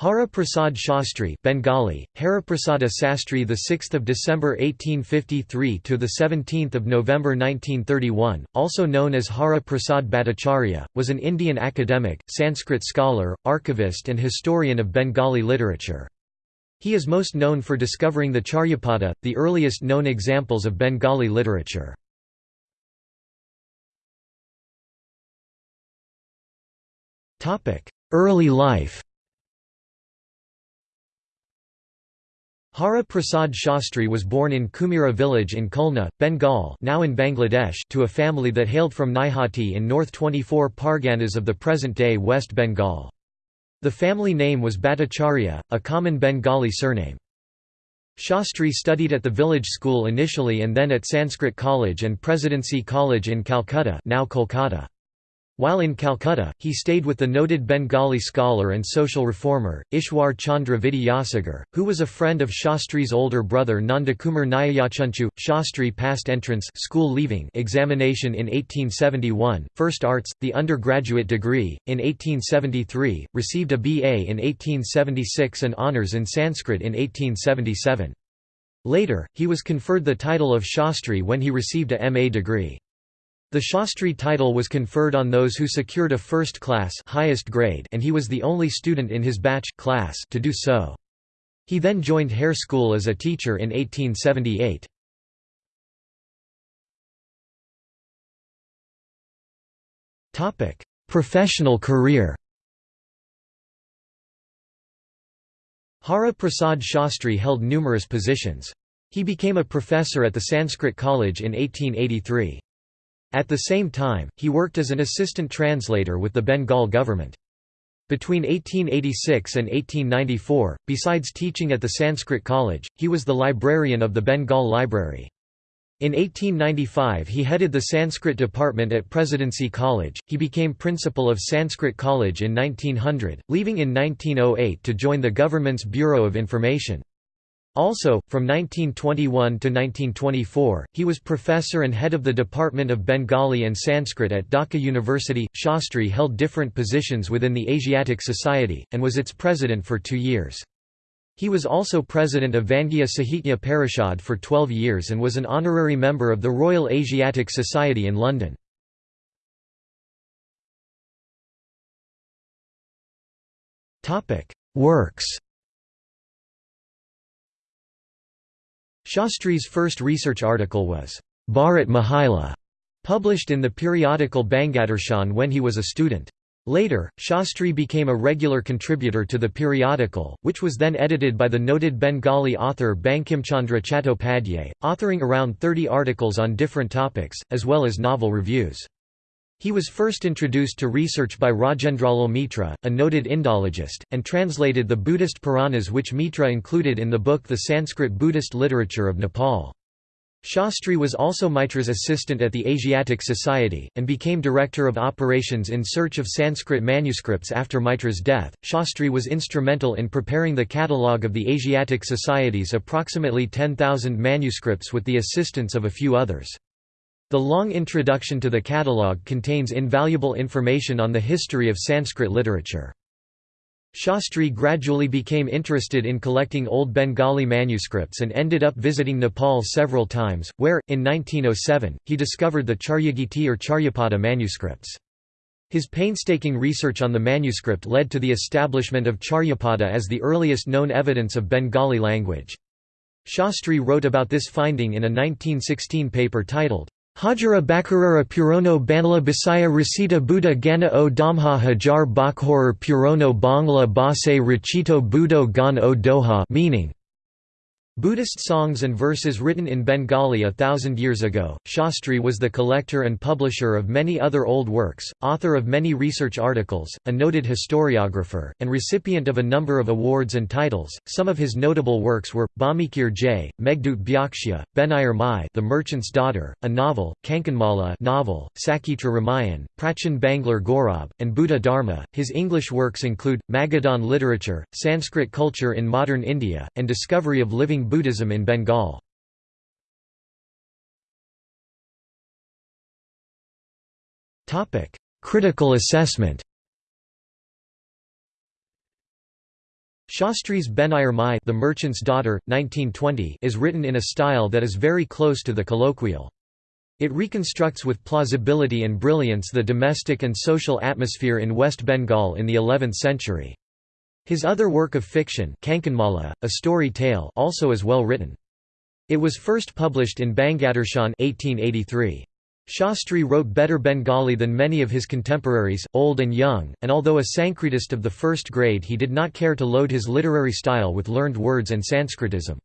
Hara Prasad Shastri Bengali, Hariprasada Sastri the 6th of December 1853 to the 17th of November 1931, also known as Hara Prasad Bhattacharya, was an Indian academic, Sanskrit scholar, archivist and historian of Bengali literature. He is most known for discovering the Charyapada, the earliest known examples of Bengali literature. Topic Early life Hara Prasad Shastri was born in Kumira village in Khulna, Bengal now in Bangladesh to a family that hailed from Naihati in North 24 Parganas of the present-day West Bengal. The family name was Bhattacharya, a common Bengali surname. Shastri studied at the village school initially and then at Sanskrit College and Presidency College in Calcutta now Kolkata. While in Calcutta, he stayed with the noted Bengali scholar and social reformer, Ishwar Chandra Vidyasagar, who was a friend of Shastri's older brother Nandakumar Nyayachunchu. Shastri passed entrance school leaving examination in 1871, first arts, the undergraduate degree, in 1873, received a BA in 1876 and honours in Sanskrit in 1877. Later, he was conferred the title of Shastri when he received a MA degree. The Shastri title was conferred on those who secured a first class highest grade and he was the only student in his batch class to do so. He then joined Hare School as a teacher in 1878. Professional career Hara Prasad Shastri held numerous positions. He became a professor at the Sanskrit College in 1883. At the same time, he worked as an assistant translator with the Bengal government. Between 1886 and 1894, besides teaching at the Sanskrit College, he was the librarian of the Bengal Library. In 1895 he headed the Sanskrit department at Presidency College, he became principal of Sanskrit College in 1900, leaving in 1908 to join the government's Bureau of Information. Also, from 1921 to 1924, he was professor and head of the Department of Bengali and Sanskrit at Dhaka University. Shastri held different positions within the Asiatic Society, and was its president for two years. He was also president of Vangya Sahitya Parishad for 12 years and was an honorary member of the Royal Asiatic Society in London. Works Shastri's first research article was, Bharat Mahila, published in the periodical Bangadarshan when he was a student. Later, Shastri became a regular contributor to the periodical, which was then edited by the noted Bengali author Bankimchandra Chattopadhyay, authoring around 30 articles on different topics, as well as novel reviews. He was first introduced to research by Rajendralal Mitra, a noted Indologist, and translated the Buddhist Puranas which Mitra included in the book The Sanskrit Buddhist Literature of Nepal. Shastri was also Mitra's assistant at the Asiatic Society, and became director of operations in search of Sanskrit manuscripts after Mitra's death. Shastri was instrumental in preparing the catalogue of the Asiatic Society's approximately 10,000 manuscripts with the assistance of a few others. The long introduction to the catalogue contains invaluable information on the history of Sanskrit literature. Shastri gradually became interested in collecting old Bengali manuscripts and ended up visiting Nepal several times, where, in 1907, he discovered the Charyagiti or Charyapada manuscripts. His painstaking research on the manuscript led to the establishment of Charyapada as the earliest known evidence of Bengali language. Shastri wrote about this finding in a 1916 paper titled, Hajara Bakarara Purono Banala Basaya Rasita Buddha Gana o Damha Hajar Bakhor Purono Bangla Base Rachito Budo Gan o Doha meaning Buddhist songs and verses written in Bengali a thousand years ago. Shastri was the collector and publisher of many other old works, author of many research articles, a noted historiographer, and recipient of a number of awards and titles. Some of his notable works were Bhamikir J, Meghdut Byaksha, Benayar Mai, The Merchant's Daughter, a novel, Kankanmala novel, Sakitra Ramayan, Prachin Banglar Gaurav, and Buddha Dharma. His English works include Magadhan literature, Sanskrit culture in modern India, and discovery of living Buddhism in Bengal. Critical assessment Shastri's Benayar Mai The Merchant's Daughter, 1920 is written in a style that is very close to the colloquial. It reconstructs with plausibility and brilliance the domestic and social atmosphere in West Bengal in the 11th century. His other work of fiction Kankanmala, a story tale also is well written. It was first published in Bangadarshan 1883. Shastri wrote better Bengali than many of his contemporaries, old and young, and although a Sanskritist of the first grade he did not care to load his literary style with learned words and Sanskritism.